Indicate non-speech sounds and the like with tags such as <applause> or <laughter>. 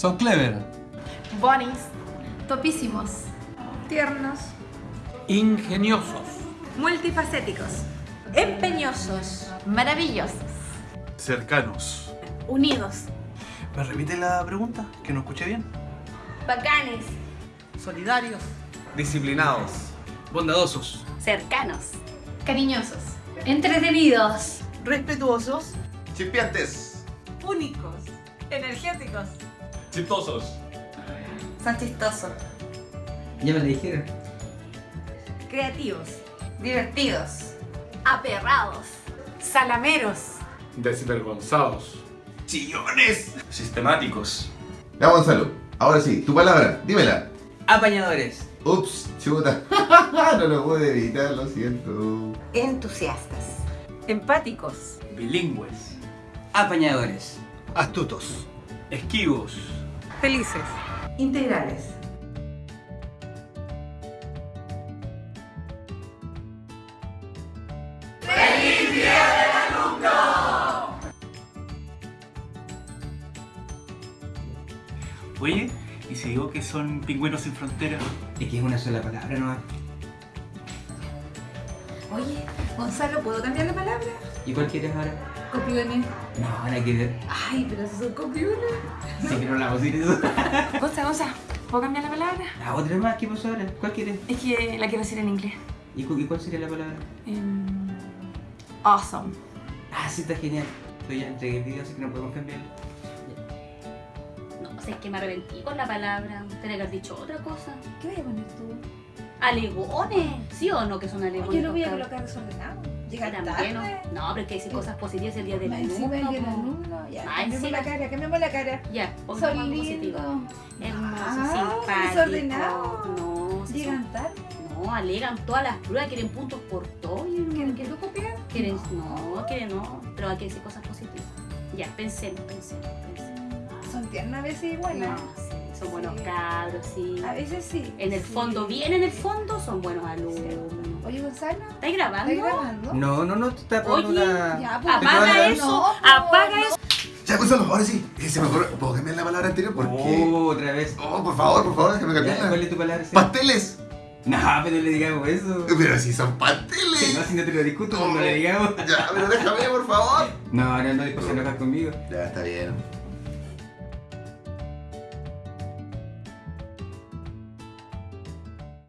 So clever. Bonis. Topísimos. Tiernos. Ingeniosos. Multifacéticos. Empeñosos. Maravillosos. Cercanos. Unidos. ¿Me repite la pregunta? Que no escuché bien. Bacanes. Solidarios. Disciplinados. Bondadosos. Cercanos. Cariñosos. Entretenidos. Respetuosos. Chispeantes. Únicos. Energéticos. Chistosos. Son chistosos. Ya me lo dijeron. Creativos. Divertidos. Aperrados. Salameros. Desvergonzados. Chillones. Sistemáticos. Ya, Gonzalo. Ahora sí, tu palabra. Dímela. Apañadores. Ups, chuta. <laughs> no lo pude evitar, lo siento. Entusiastas. Empáticos. Bilingües. Apañadores. Astutos. Esquivos. Felices. Integrales. Oye, ¿y si digo que son pingüinos sin fronteras? Es que es una sola palabra nomás. Oye, Gonzalo, ¿puedo cambiar la palabra? ¿Y cuál quieres ahora? Copiones. No, nada que ver. Ay, pero si son copiones. Sí, pero no la vamos a decir eso. <laughs> Gonza, Gonza, ¿puedo cambiar la palabra? La otra más, ¿qué pasó ahora? ¿Cuál quieres? Es que la quiero decir en inglés. ¿Y, cu- y cuál sería la palabra? Em, awesome. Ah, sí, está genial. Pero ya entregué el video, así que no podemos cambiarlo. No, sé, es que me arrepentí con la palabra. Tenía que haber dicho otra cosa. ¿Qué voy a poner tú? ¿Alegones? ¿Sí o no que son alegones? Yo lo voy a colocar desordenado. Llegar tarde. No, pero es que decir cosas positivas el día del Más encima el alumno. día del alumno. Ya, Más encima. la cara, cambiemos la cara. Ya, Son algo positivo. Hermoso, Ah, simpático. desordenado. No, si Llegan son- tarde. no, alegan todas las pruebas, quieren puntos por todo. y no- ¿Quieren que copias? quieren, no, quieren no, pero hay que decir cosas positivas. Ya, pensemos, pensemos, pensemos. Son tiernas a veces igual. No, sí, son buenos Sí. cabros, sí. A veces sí. En el Sí. fondo, bien en el fondo, son buenos alumnos. Oye, Gonzalo, ¿Estás grabando? ¿estás grabando? No, no, no, te está poniendo Oye, una... Ya, pues, Apaga apaga eso, no, apaga eso. Ya, Gonzalo, ahora sí. Se me ocurre. ¿Puedo cambiar la palabra anterior? Porque. Oh, otra vez. Oh, por favor, por favor, déjame Ya, ¿Cuál cambiarla. es tu palabra? sí? ¡Pasteles! No, pero no le digamos eso. Pero si son pasteles. no, si no te lo discuto, no le digamos. Ya, pero déjame, por favor. No, no, no, después se enojas conmigo. Ya, está bien.